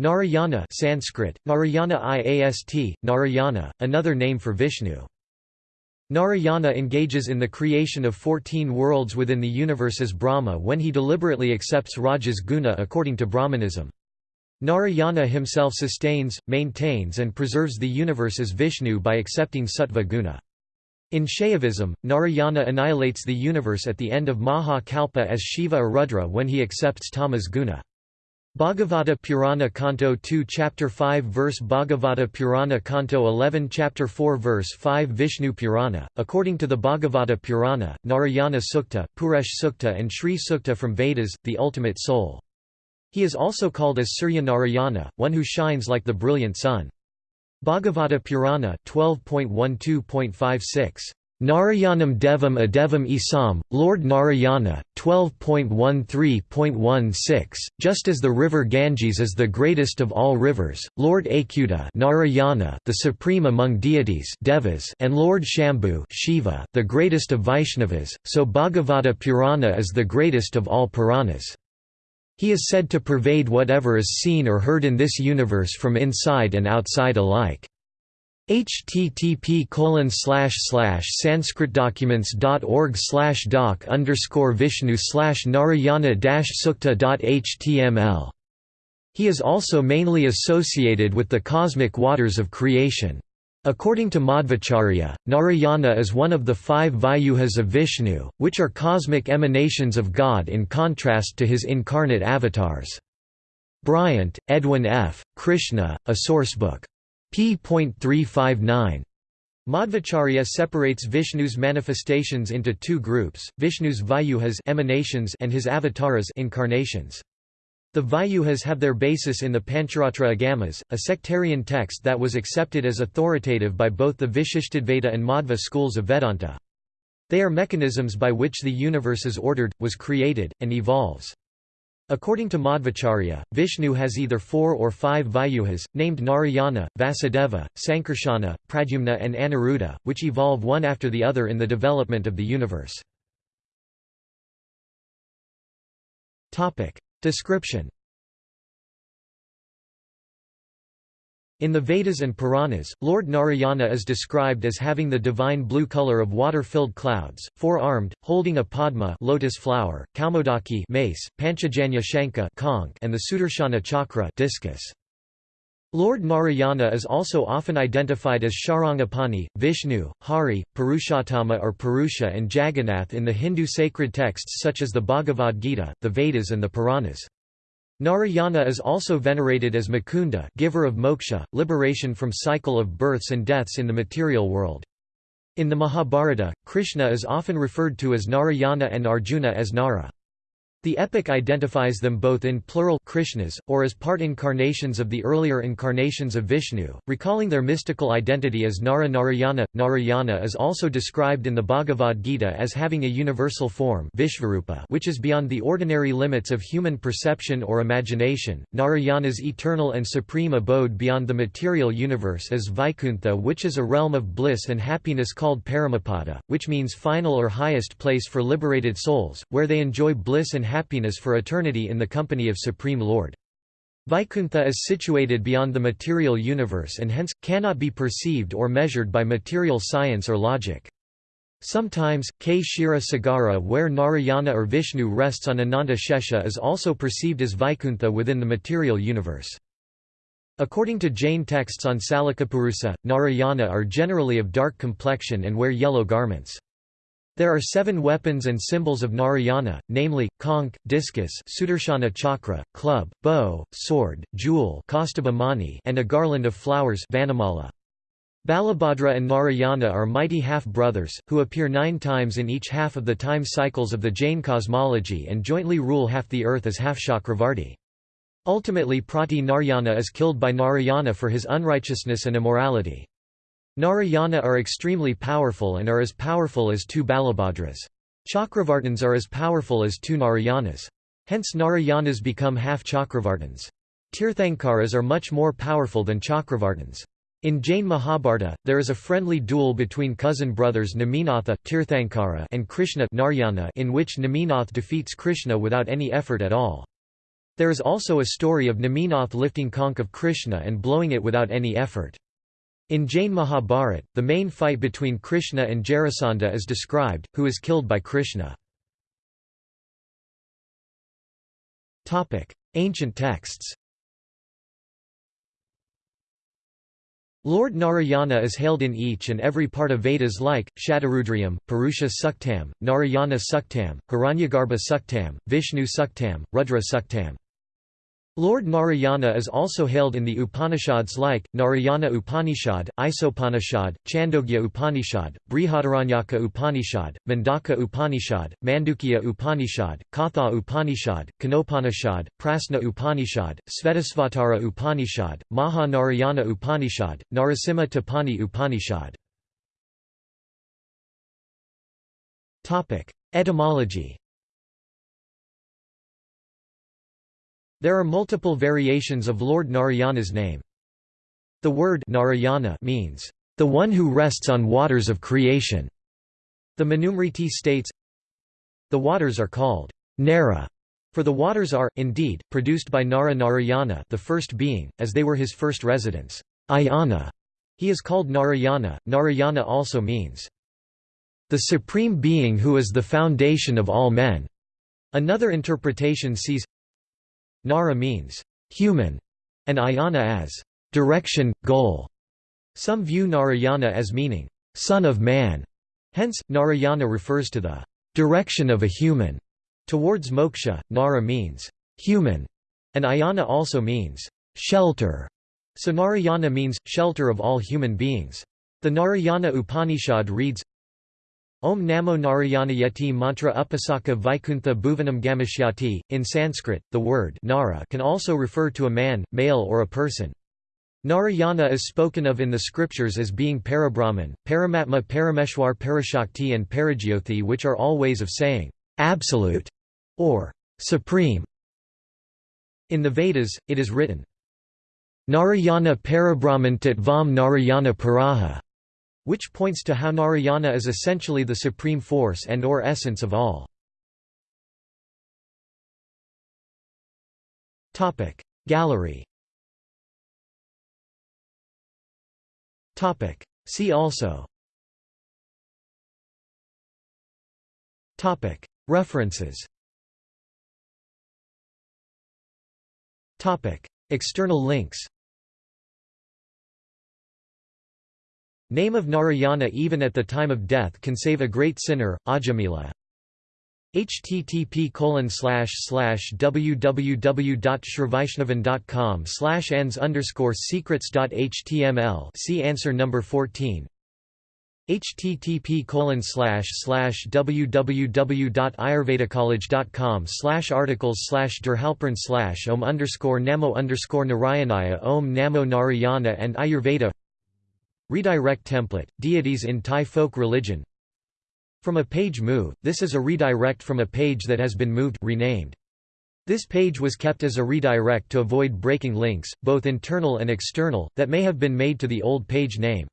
Narayana Sanskrit, Narayana Iast, Narayana, another name for Vishnu. Narayana engages in the creation of 14 worlds within the universe as Brahma when he deliberately accepts Rajas guna according to Brahmanism. Narayana himself sustains, maintains and preserves the universe as Vishnu by accepting Sattva guna. In Shaivism, Narayana annihilates the universe at the end of Maha Kalpa as Shiva or Rudra when he accepts Tamas guna. Bhagavata Purana Canto 2 Chapter 5 Verse Bhagavata Purana Canto 11 Chapter 4 Verse 5 Vishnu Purana, according to the Bhagavata Purana, Narayana Sukta, Purusha Sukta and Sri Sukta from Vedas, the ultimate soul. He is also called as Surya Narayana, one who shines like the brilliant sun. Bhagavata Purana 12.12.56 Narayanam Devam Adevam Isam, Lord Narayana, 12.13.16, just as the river Ganges is the greatest of all rivers, Lord Akuta Narayana, the supreme among deities devas and Lord Shambhu Shiva, the greatest of Vaishnavas, so Bhagavata Purana is the greatest of all Puranas. He is said to pervade whatever is seen or heard in this universe from inside and outside alike http colon sanskritdocuments.org doc underscore vishnu narayana dash sukta html He is also mainly associated with the cosmic waters of creation. According to Madhvacharya, Narayana is one of the five Vyuhas of Vishnu, which are cosmic emanations of God in contrast to his incarnate avatars. Bryant, Edwin F., Krishna, a sourcebook p.359. Madhvacharya separates Vishnu's manifestations into two groups, Vishnu's Vyuhas emanations and his avatars incarnations. The Vyuhas have their basis in the Pancharatra Agamas, a sectarian text that was accepted as authoritative by both the Vishishtadvaita and Madhva schools of Vedanta. They are mechanisms by which the universe is ordered, was created, and evolves. According to Madhvacharya, Vishnu has either four or five Vyuhas, named Narayana, Vasudeva, Sankarsana, Pradyumna and Aniruddha, which evolve one after the other in the development of the universe. Description In the Vedas and Puranas, Lord Narayana is described as having the divine blue color of water-filled clouds, four-armed, holding a padma lotus flower, kaumodaki mace, panchajanya shanka conch, and the sudarshana chakra discus. Lord Narayana is also often identified as Sharangapani, Vishnu, Hari, Purushottama or Purusha and Jagannath in the Hindu sacred texts such as the Bhagavad Gita, the Vedas and the Puranas. Narayana is also venerated as Mukunda giver of moksha, liberation from cycle of births and deaths in the material world. In the Mahabharata, Krishna is often referred to as Narayana and Arjuna as Nara. The epic identifies them both in plural Krishnas, or as part incarnations of the earlier incarnations of Vishnu, recalling their mystical identity as Nara Narayana. Narayana is also described in the Bhagavad Gita as having a universal form Vishvarupa which is beyond the ordinary limits of human perception or imagination. Narayana's eternal and supreme abode beyond the material universe is Vaikuntha which is a realm of bliss and happiness called Paramapada, which means final or highest place for liberated souls, where they enjoy bliss and happiness for eternity in the company of Supreme Lord. Vaikuntha is situated beyond the material universe and hence, cannot be perceived or measured by material science or logic. Sometimes, Kshira Sagara where Narayana or Vishnu rests on Ananta Shesha is also perceived as Vaikuntha within the material universe. According to Jain texts on Salakapurusa, Narayana are generally of dark complexion and wear yellow garments. There are seven weapons and symbols of Narayana, namely, conch, discus Sudarshana chakra, club, bow, sword, jewel and a garland of flowers Vanamala. Balabhadra and Narayana are mighty half-brothers, who appear nine times in each half of the time cycles of the Jain cosmology and jointly rule half the earth as half Chakravarti. Ultimately Prati Narayana is killed by Narayana for his unrighteousness and immorality. Narayana are extremely powerful and are as powerful as two Balabhadras. Chakravartins are as powerful as two Narayanas. Hence Narayanas become half Chakravartins. Tirthankaras are much more powerful than Chakravartins. In Jain Mahabharata, there is a friendly duel between cousin brothers Neminatha Tirthankara and Krishna Narayana in which Neminath defeats Krishna without any effort at all. There is also a story of Neminath lifting conch of Krishna and blowing it without any effort. In Jain Mahabharat, the main fight between Krishna and Jarasandha is described, who is killed by Krishna. Ancient texts Lord Narayana is hailed in each and every part of Vedas like, Shatarudriyam, Purusha Suktam, Narayana Suktam, Hiranyagarbha Suktam, Vishnu Suktam, Rudra Suktam. Lord Narayana is also hailed in the Upanishads like, Narayana Upanishad, Isopanishad, Chandogya Upanishad, Brihadaranyaka Upanishad, Mundaka Upanishad, Mandukya Upanishad, Katha Upanishad, Kenopanishad, Prasna Upanishad, Svetasvatara Upanishad, Maha Narayana Upanishad, Narasimha Tapani Upanishad. Etymology There are multiple variations of Lord Narayana's name. The word Narayana means, the one who rests on waters of creation. The Manusmriti states, The waters are called Nara, for the waters are, indeed, produced by Nara Narayana the first being, as they were his first residence. Ayana. He is called Narayana. Narayana also means, the supreme being who is the foundation of all men. Another interpretation sees Nara means human, and ayana as direction, goal. Some view Narayana as meaning son of man. Hence, Narayana refers to the direction of a human. Towards moksha, Nara means human, and ayana also means shelter. So Narayana means shelter of all human beings. The Narayana Upanishad reads Om Namo Narayana Narayanayati mantra upasaka Vaikuntha bhuvanam gamashyati. In Sanskrit, the word Nara can also refer to a man, male or a person. Narayana is spoken of in the scriptures as being Parabrahman, Paramatma Parameshwar Parashakti and Parajyothi which are all ways of saying, absolute, or supreme. In the Vedas, it is written, Narayana Parabrahman Tatvam Narayana Paraha which points to how Narayana is essentially the supreme force and or essence of all. Gallery See also References External links Name of Narayana even at the time of death can save a great sinner, Ajamila. http www.shrivishnavan.com slash ans underscore secrets.html see answer number 14 http www.ayurvedacollege.com slash articles slash derhalpern slash om underscore namo underscore narayanaya om namo narayana and ayurveda Redirect template, deities in Thai folk religion From a page move, this is a redirect from a page that has been moved renamed. This page was kept as a redirect to avoid breaking links, both internal and external, that may have been made to the old page name.